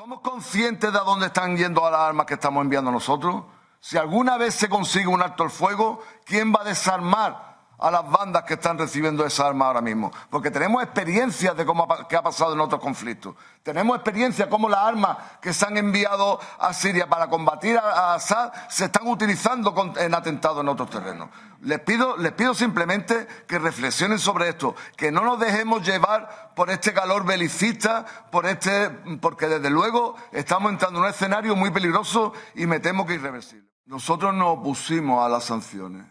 ¿Somos conscientes de a dónde están yendo las armas que estamos enviando nosotros? Si alguna vez se consigue un alto el fuego, ¿quién va a desarmar a las bandas que están recibiendo esas armas ahora mismo. Porque tenemos experiencias de cómo ha, qué ha pasado en otros conflictos. Tenemos experiencia cómo las armas que se han enviado a Siria para combatir a, Assad se están utilizando en atentados en otros terrenos. Les pido, les pido simplemente que reflexionen sobre esto, que no nos dejemos llevar por este calor belicista, por este, porque desde luego estamos entrando en un escenario muy peligroso y me temo que irreversible. Nosotros nos opusimos a las sanciones.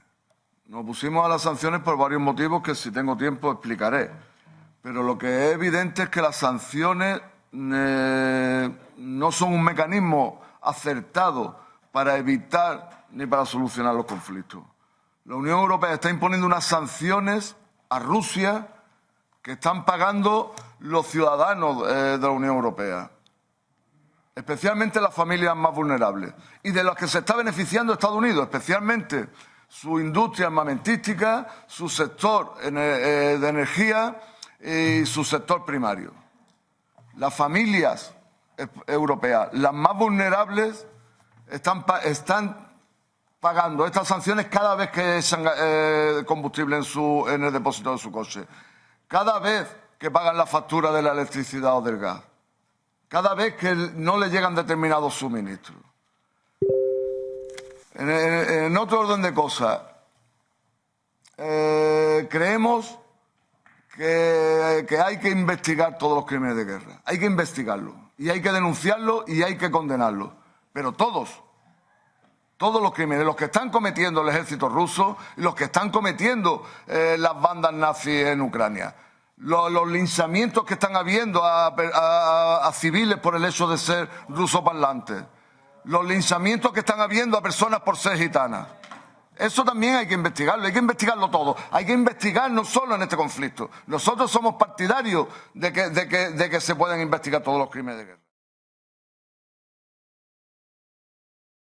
Nos pusimos a las sanciones por varios motivos que si tengo tiempo explicaré. Pero lo que es evidente es que las sanciones eh, no son un mecanismo acertado para evitar ni para solucionar los conflictos. La Unión Europea está imponiendo unas sanciones a Rusia que están pagando los ciudadanos eh, de la Unión Europea, especialmente las familias más vulnerables, y de las que se está beneficiando Estados Unidos, especialmente su industria armamentística, su sector eh, de energía y su sector primario. Las familias europeas, las más vulnerables, están, están pagando estas sanciones cada vez que echan eh, combustible en, su, en el depósito de su coche, cada vez que pagan la factura de la electricidad o del gas, cada vez que no le llegan determinados suministros. En, otro orden de cosas, eh, creemos que, hay que investigar todos los crímenes de guerra. Hay que investigarlo y hay que denunciarlo y hay que condenarlo. Pero todos, todos los crímenes, los que están cometiendo el ejército ruso y los que están cometiendo eh, las bandas nazis en Ucrania. Los, linchamientos que están habiendo a, civiles por el hecho de ser rusoparlantes los linchamientos que están habiendo a personas por ser gitanas. Eso también hay que investigarlo, hay que investigarlo todo. Hay que investigar no solo en este conflicto. Nosotros somos partidarios de que, de que, de que se puedan investigar todos los crímenes de guerra.